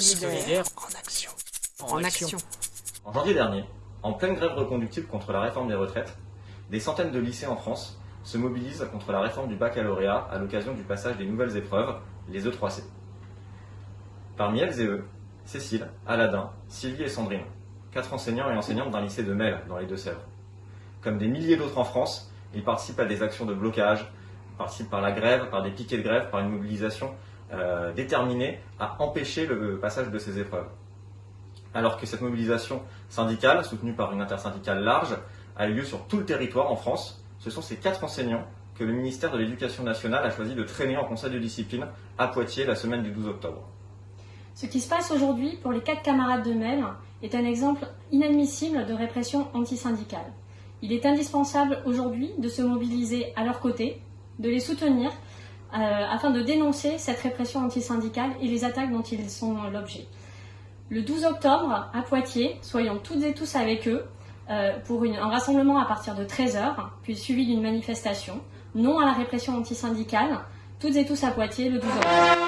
Solidaire. En action. En action. En janvier dernier, en pleine grève reconductible contre la réforme des retraites, des centaines de lycées en France se mobilisent contre la réforme du baccalauréat à l'occasion du passage des nouvelles épreuves, les E3C. Parmi elles et eux, Cécile, Aladin, Sylvie et Sandrine, quatre enseignants et enseignantes d'un lycée de Mel, dans les Deux-Sèvres. Comme des milliers d'autres en France, ils participent à des actions de blocage, participent par la grève, par des piquets de grève, par une mobilisation euh, déterminée à empêcher le passage de ces épreuves. Alors que cette mobilisation syndicale, soutenue par une intersyndicale large, a eu lieu sur tout le territoire en France, ce sont ces quatre enseignants que le ministère de l'Éducation nationale a choisi de traîner en conseil de discipline à Poitiers la semaine du 12 octobre. Ce qui se passe aujourd'hui pour les quatre camarades de Mel est un exemple inadmissible de répression antisyndicale. Il est indispensable aujourd'hui de se mobiliser à leur côté, de les soutenir, euh, afin de dénoncer cette répression antisyndicale et les attaques dont ils sont l'objet. Le 12 octobre, à Poitiers, soyons toutes et tous avec eux euh, pour un rassemblement à partir de 13h, puis suivi d'une manifestation. Non à la répression antisyndicale, toutes et tous à Poitiers le 12 octobre.